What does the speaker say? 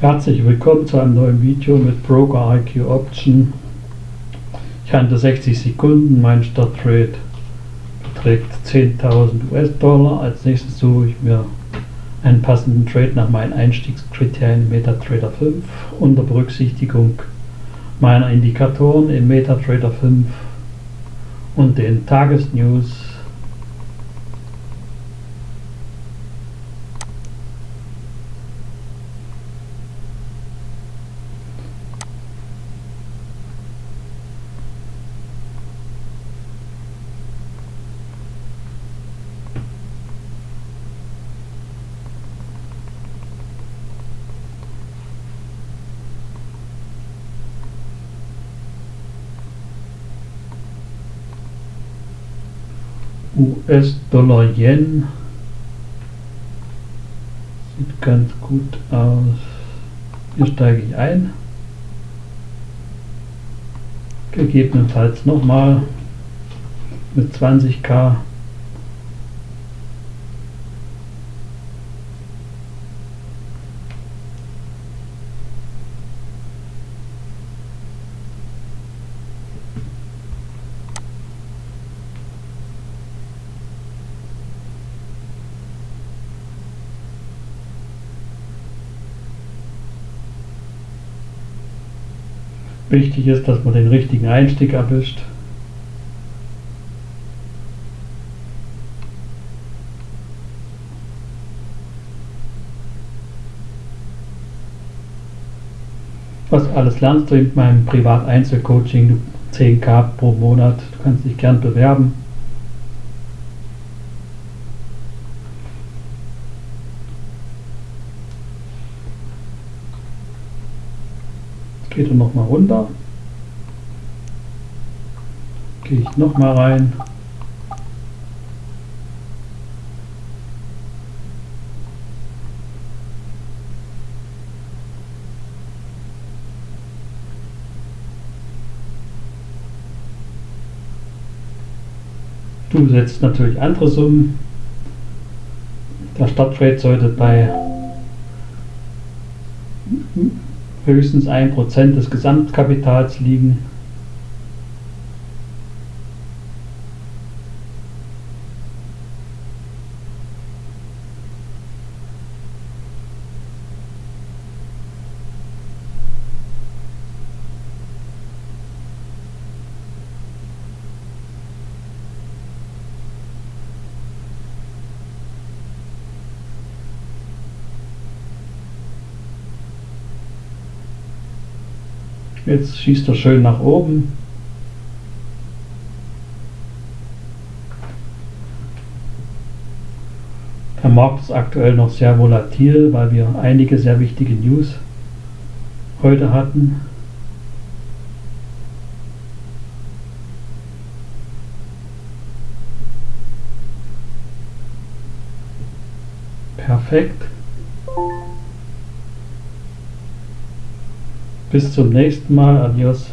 Herzlich willkommen zu einem neuen Video mit Broker IQ Option. Ich handle 60 Sekunden, mein Starttrade beträgt 10.000 US-Dollar. Als nächstes suche ich mir einen passenden Trade nach meinen Einstiegskriterien MetaTrader 5 unter Berücksichtigung meiner Indikatoren im MetaTrader 5 und den Tagesnews US-Dollar-Yen. Sieht ganz gut aus. Hier steige ich ein. Gegebenenfalls nochmal mit 20k Wichtig ist, dass man den richtigen Einstieg erwischt. Was alles lernst du in meinem Privat-Einzelcoaching, 10k pro Monat. Du kannst dich gern bewerben. Geht er nochmal runter. Gehe ich nochmal rein. Du setzt natürlich andere Summen. Der Startrate sollte bei höchstens 1% des Gesamtkapitals liegen. Jetzt schießt er schön nach oben. Der Markt ist aktuell noch sehr volatil, weil wir einige sehr wichtige News heute hatten. Perfekt. Bis zum nächsten Mal. Adios.